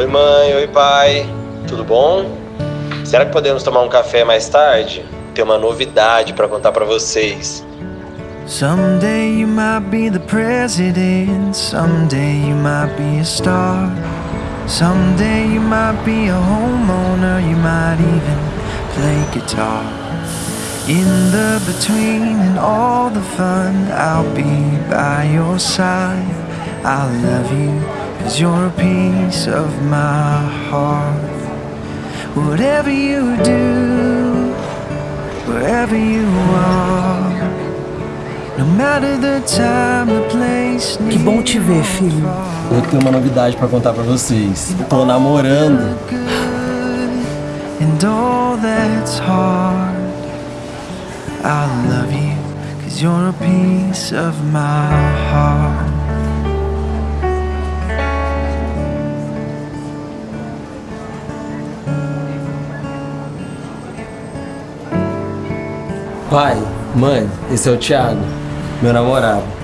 Oi, mãe. Oi, pai. Tudo bom? Será que podemos tomar um café mais tarde? Tem uma novidade para contar para vocês. Someday you might be the president, someday you might be a star. Someday you might be a homeowner, you might even play guitar. In the between and all the fun, I'll be by your side. I'll love you, cause you're a piece of my heart. Whatever you do, wherever you are, no matter the time, the place, Que bom te ver, filho. Eu tenho uma novidade pra contar pra vocês. Tô namorando. and all that's hard. I love you, cause you're a piece of my heart. Pai, mãe, esse é o Thiago, meu namorado.